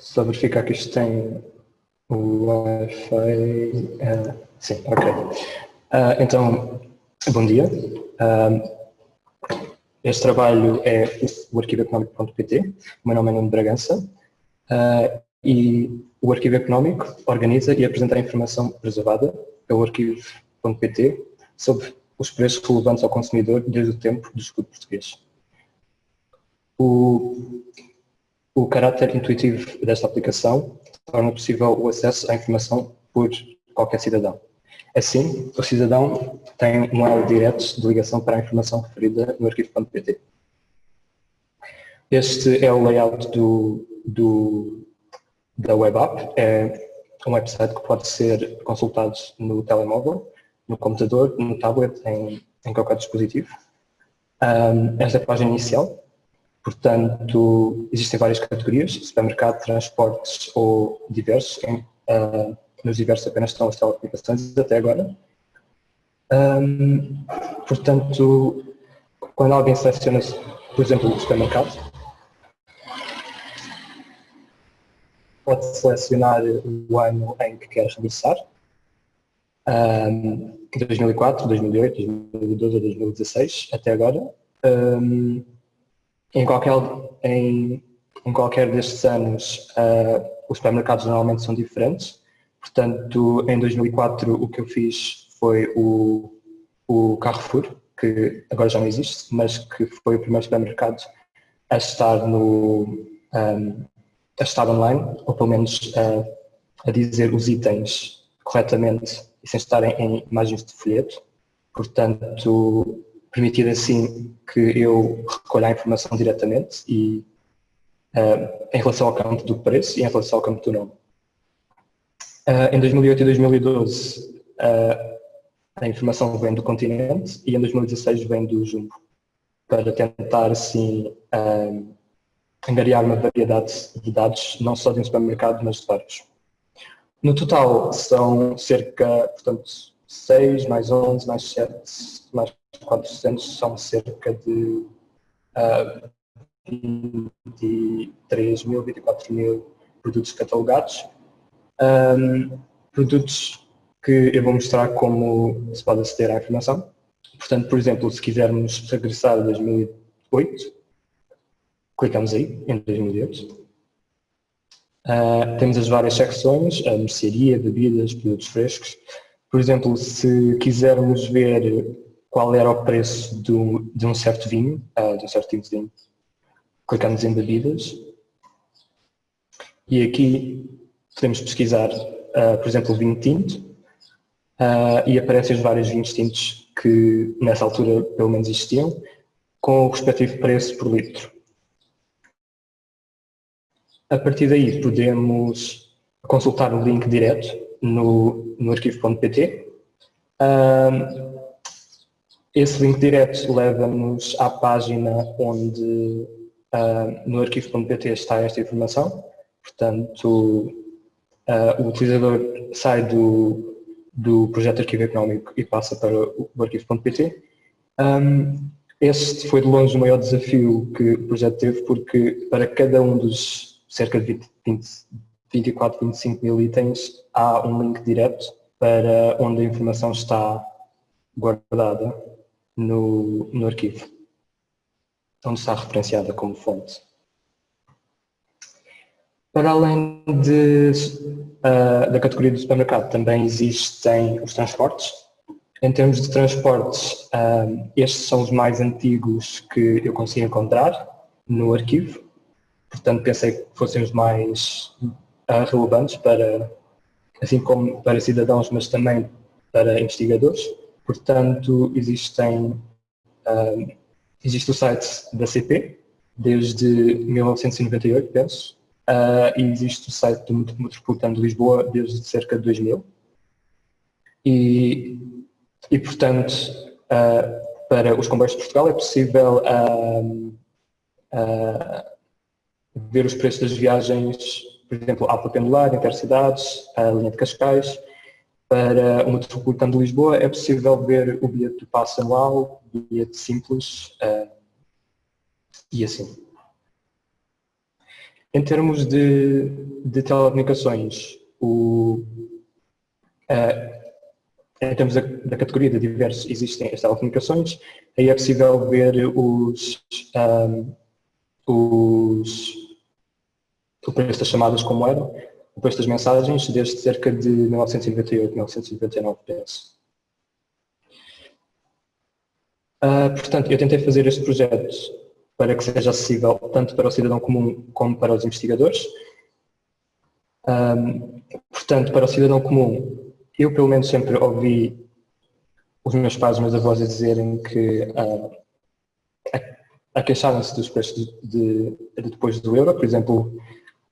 Só verificar que isto tem o Wi-Fi. Uh, sim, ok. Uh, então, bom dia. Uh, este trabalho é o arquivoeconómico.pt. O meu nome é Nuno Bragança. e o Arquivo Económico organiza e apresenta a informação preservada pelo arquivo.pt sobre os preços relevantes ao consumidor desde o tempo do escudo português. O, o caráter intuitivo desta aplicação torna possível o acesso à informação por qualquer cidadão. Assim, o cidadão tem um elo direto de ligação para a informação referida no arquivo.pt. Este é o layout do, do, da web app. É um website que pode ser consultado no telemóvel, no computador, no tablet, em, em qualquer dispositivo. Um, esta é a página inicial. Portanto, existem várias categorias, supermercado, transportes ou diversos. Em, uh, nos diversos apenas estão as telecomunicações até agora. Um, portanto, quando alguém seleciona, por exemplo, o supermercado, pode selecionar o ano em que quer regressar, um, 2004, 2008, 2012 ou 2016, até agora. Um, em qualquer, em, em qualquer destes anos, uh, os supermercados normalmente são diferentes. Portanto, em 2004 o que eu fiz foi o, o Carrefour, que agora já não existe, mas que foi o primeiro supermercado a estar no um, a estar online, ou pelo menos a, a dizer os itens corretamente e sem estarem em imagens de folheto. Portanto, permitir assim que eu recolha a informação diretamente e uh, em relação ao campo do preço e em relação ao campo do nome. Uh, em 2008 e 2012 uh, eh, a informação vem do continente e em 2016 vem do Jumbo, para tentar assim angariar uma variedade de dados, não só de um supermercado, mas de vários. No total são cerca, portanto, 6 mais 11 mais 7 mais 400 são cerca de uh, 23 mil, 24 mil produtos catalogados. Um, produtos que eu vou mostrar como se pode aceder à informação. Portanto, por exemplo, se quisermos regressar a 2008, clicamos aí, em 2008. Uh, ah, temos as várias secções, a mercearia, bebidas, produtos frescos. Por exemplo, se quisermos ver qual era o preço do, de um certo vinho, uh, de um certo tipo de vinho. Clicamos em bebidas e aqui podemos pesquisar, uh, por exemplo, vinho tinto uh, e aparecem os vários vinhos tintos que nessa altura pelo menos existiam, com o respectivo preço por litro. A partir daí podemos consultar o link direto no, no arquivo.pt. Uh, esse link direto leva-nos à página onde uh, no arquivo.pt está esta informação. Portanto, uh, o utilizador sai do, do projeto arquivo económico e passa para o arquivo.pt. Um, este foi de longe o maior desafio que o projeto teve, porque para cada um dos cerca de 20, 20, 24, 25 mil itens, há um link direto para onde a informação está guardada no, no arquivo, onde está referenciada como fonte. Para além de, uh, da categoria do supermercado, também existem os transportes. Em termos de transportes, uh, estes são os mais antigos que eu consegui encontrar no arquivo. Portanto, pensei que fossem os mais uh, relevantes para, assim como para cidadãos, mas também para investigadores. Portanto, existem, um, existe o site da CP, desde 1998, penso, uh, e existe o site do Metropolitano de Lisboa desde cerca de 2000. E, e portanto, uh, para os comboios de Portugal é possível uh, ver os preços das viagens, por exemplo, Alta Pendular, Intercidades, a linha de Cascais, para o Metropolitano de Lisboa é possível ver o bilhete do passo anual, bilhete simples uh, e assim. Em termos de, de telecomunicações, o, uh, em termos da, da, categoria de diversos, existem as telecomunicações, aí é possível ver os, um, os, o preço das chamadas como eram, preço das mensagens, desde cerca de 1998, 1999, penso. Uh, portanto, eu tentei fazer este projeto para que seja acessível tanto para o cidadão comum como para os investigadores. Um, portanto, para o cidadão comum, eu pelo menos sempre ouvi os meus pais e meus avós dizerem que uh, a, a queixarem-se dos preços de, de, depois do euro, por exemplo,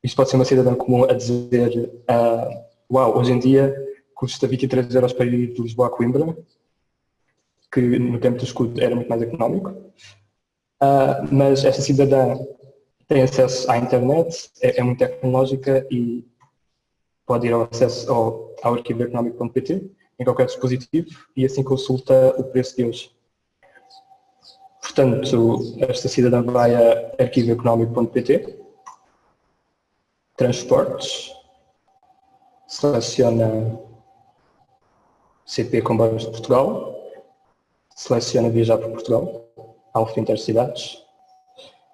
isto pode ser uma cidadã comum a dizer uh, uau, hoje em dia custa 23 euros para ir de Lisboa a Coimbra, que no tempo do escudo era muito mais económico. Uh, mas esta cidadã tem acesso à internet, é, é, muito tecnológica e pode ir ao acesso ao, ao arquivo económico.pt em qualquer dispositivo e assim consulta o preço de hoje. Portanto, esta cidadã vai a arquivoeconómico.pt, transportes, seleciona CP Comboios de Portugal, seleciona viajar para Portugal, Alfa Intercidades.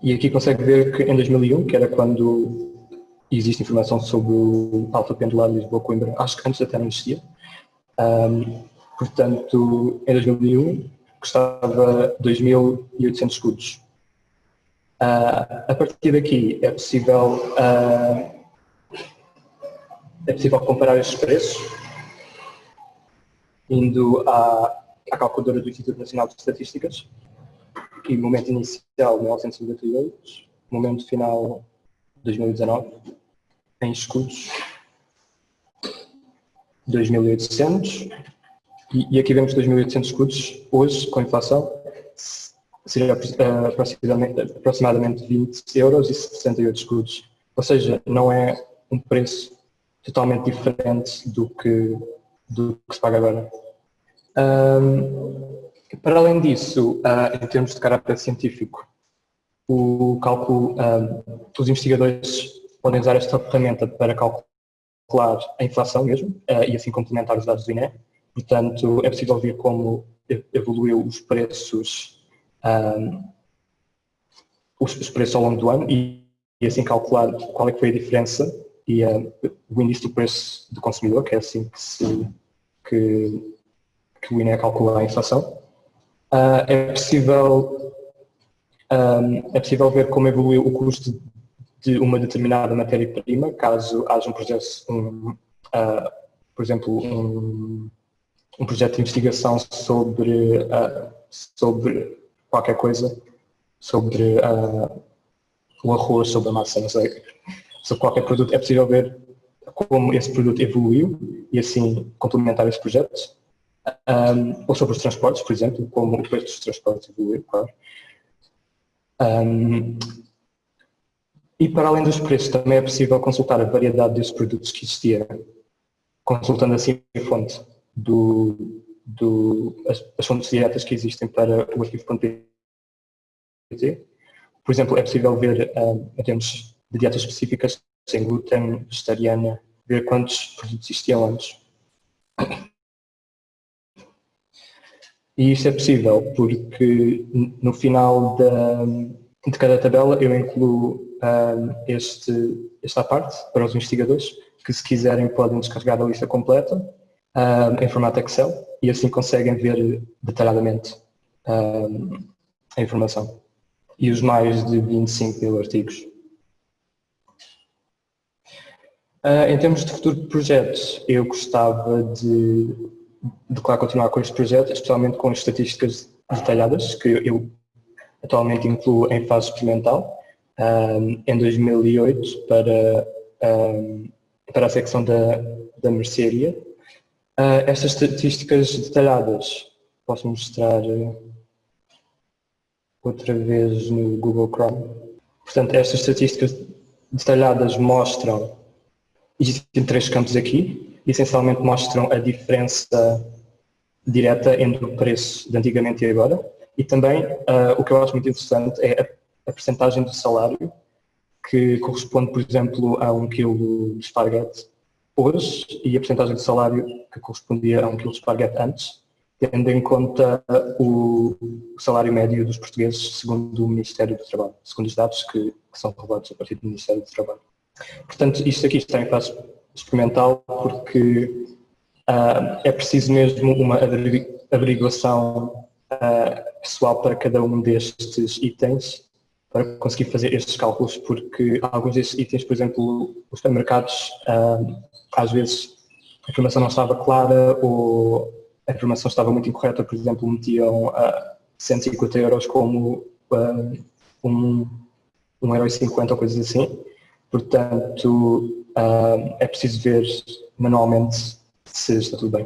E aqui consegue ver que em 2001, que era quando existe informação sobre o Alfa Pendular Lisboa-Coimbra, acho que antes até não existia. Um, portanto, em 2001 custava 2.800 escudos. Uh, a partir daqui é possível, uh, é possível comparar estes preços indo à, à calculadora do Instituto Nacional de Estatísticas aqui momento inicial 1998, momento final 2019, em escudos 2.800 e, e aqui vemos 2.800 escudos hoje com inflação seria uh, aproximadamente, aproximadamente 20 euros e 68 escudos. Ou seja, não é um preço totalmente diferente do que, do que se paga agora. Um, para além disso, uh, em termos de caráter científico, o cálculo, uh, os investigadores podem usar esta ferramenta para calcular a inflação mesmo uh, e assim complementar os dados do INE. Portanto, é possível ver como evoluiu os preços, os, os, preços ao longo do ano e, e, assim calcular qual é que foi a diferença e o índice do preço do consumidor, que é assim que, se, que, que o INE calcula a inflação. Uh, é, possível, um, é possível ver como evoluiu o custo de uma determinada matéria-prima, caso haja um projeto, um, uh, por exemplo, um, um, projeto de investigação sobre, uh, sobre qualquer coisa, sobre o arroz, sobre a massa, não sei, sobre qualquer produto, é possível ver como esse produto evoluiu e assim complementar esse projeto um, ou sobre os transportes, por exemplo, como o preço dos transportes evoluiu, claro. Um, e para além dos preços, também é possível consultar a variedade dos produtos que existia, consultando assim a fonte do, do, as, as fontes diretas que existem para o arquivo.pt. Por exemplo, é possível ver, um, em termos de dietas específicas, sem glúten, vegetariana, ver quantos produtos existiam antes. E isto é possível porque no final da, de cada tabela eu incluo um, este, esta parte para os investigadores que se quiserem podem descarregar a lista completa um, em formato Excel e assim conseguem ver detalhadamente um, a informação e os mais de 25 mil artigos. Uh, em termos de futuro de projetos, eu gostava de de claro continuar com este projeto, especialmente com as estatísticas detalhadas, que eu atualmente incluo em fase experimental, um, em 2008 para, um, para a secção da, da mercearia. Uh, estas estatísticas detalhadas posso mostrar outra vez no Google Chrome. Portanto, estas estatísticas detalhadas mostram, existem três campos aqui, essencialmente mostram a diferença direta entre o preço de antigamente e agora. E também uh, o que eu acho muito interessante é a, a percentagem do salário que corresponde, por exemplo, a um quilo de esparguete hoje e a porcentagem de salário que correspondia a um quilo de esparguete antes, tendo em conta o salário médio dos portugueses segundo o Ministério do Trabalho, segundo os dados que, que são revelados a partir do Ministério do Trabalho. Portanto, isto aqui está em fase experimental porque uh, é preciso mesmo uma averiguação uh, pessoal para cada um destes itens para conseguir fazer estes cálculos, porque alguns destes itens, por exemplo, os supermercados, uh, às vezes a informação não estava clara ou a informação estava muito incorreta, por exemplo, metiam uh, 150 euros como um, um euro e 50 ou coisas assim. Portanto, uh, é preciso ver manualmente se está tudo bem.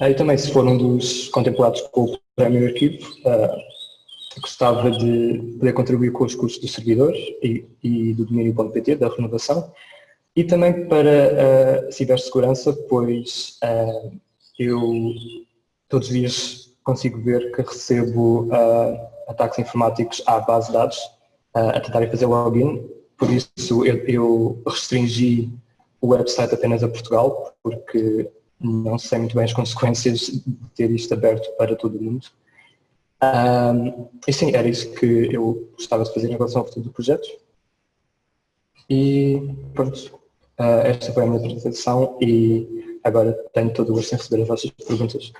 Uh, e também, se for um dos contemplados com o prémio arquivo, uh, gostava de poder contribuir com os custos do servidor e, e do domínio.pt, da renovação, e também para a cibersegurança, pois eu todos os dias consigo ver que recebo ataques informáticos à base de dados a tentarem fazer login, por isso eu, eu restringi o website apenas a Portugal, porque não sei muito bem as consequências de ter isto aberto para todo o mundo. Um, e sim, era isso que eu gostava de fazer em relação ao futuro do projeto. E pronto, uh, esta foi a minha apresentação e agora tenho todo o gosto em receber as vossas perguntas.